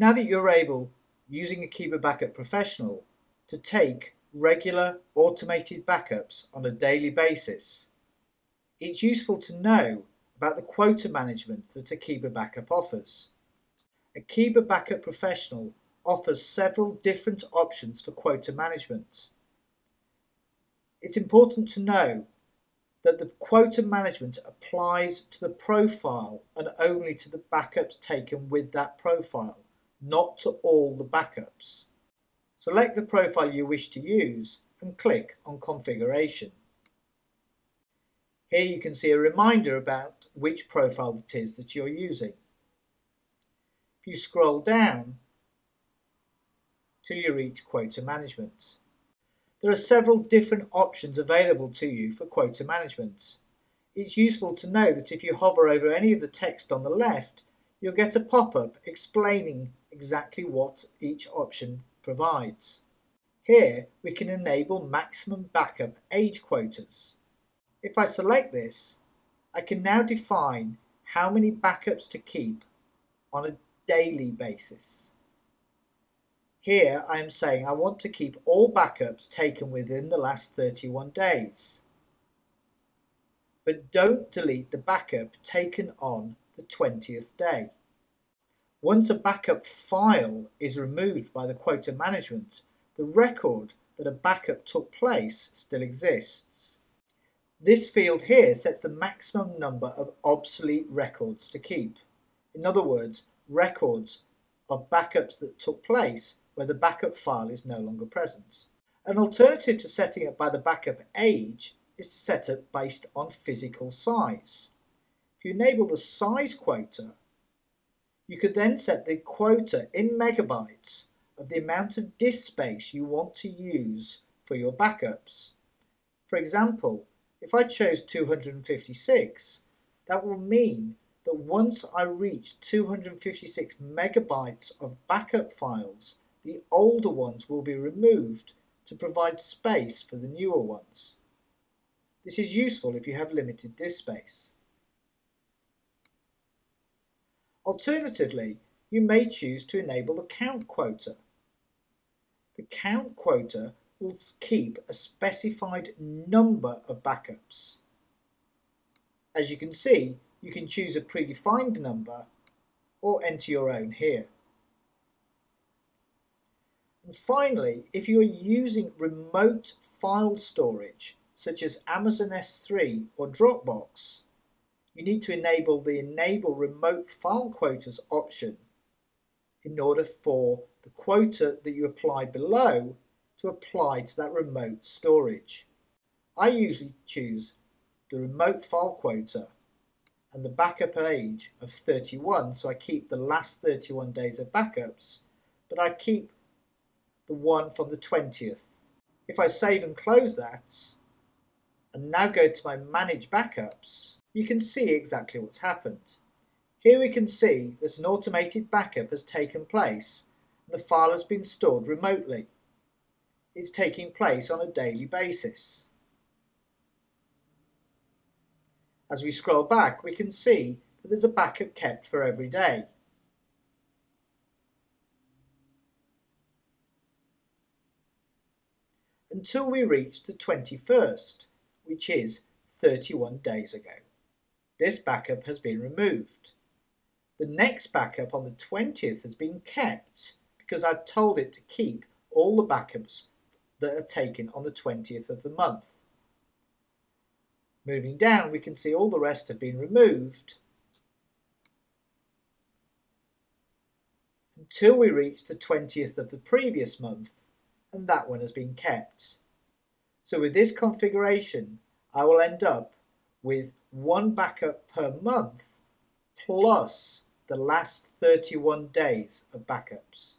Now that you're able, using Akeeba Backup Professional, to take regular automated backups on a daily basis, it's useful to know about the quota management that Akeeba Backup offers. Akeeba Backup Professional offers several different options for quota management. It's important to know that the quota management applies to the profile and only to the backups taken with that profile, not to all the backups. Select the profile you wish to use and click on Configuration. Here you can see a reminder about which profile it is that you're using. If you scroll down till you reach Quota Management. There are several different options available to you for quota management. It's useful to know that if you hover over any of the text on the left, you'll get a pop-up explaining exactly what each option provides. Here we can enable maximum backup age quotas. If I select this, I can now define how many backups to keep on a daily basis. Here I am saying I want to keep all backups taken within the last 31 days. But don't delete the backup taken on the 20th day. Once a backup file is removed by the quota management, the record that a backup took place still exists. This field here sets the maximum number of obsolete records to keep. In other words, records of backups that took place where the backup file is no longer present. An alternative to setting it by the backup age is to set it based on physical size. If you enable the size quota, you could then set the quota in megabytes of the amount of disk space you want to use for your backups. For example, if I chose 256, that will mean that once I reach 256 megabytes of backup files, the older ones will be removed to provide space for the newer ones. This is useful if you have limited disk space. Alternatively, you may choose to enable the count quota. The count quota will keep a specified number of backups. As you can see, you can choose a predefined number or enter your own here. And finally, if you are using remote file storage, such as Amazon S3 or Dropbox, you need to enable the Enable Remote File Quotas option in order for the quota that you apply below to apply to that remote storage. I usually choose the remote file quota and the backup age of 31 so I keep the last 31 days of backups but I keep the one from the 20th. If I save and close that, and now go to my Manage Backups, you can see exactly what's happened. Here we can see that an automated backup has taken place and the file has been stored remotely. It's taking place on a daily basis. As we scroll back we can see that there's a backup kept for every day. until we reach the 21st, which is 31 days ago. This backup has been removed. The next backup on the 20th has been kept because I've told it to keep all the backups that are taken on the 20th of the month. Moving down we can see all the rest have been removed until we reach the 20th of the previous month and that one has been kept. So with this configuration, I will end up with one backup per month plus the last 31 days of backups.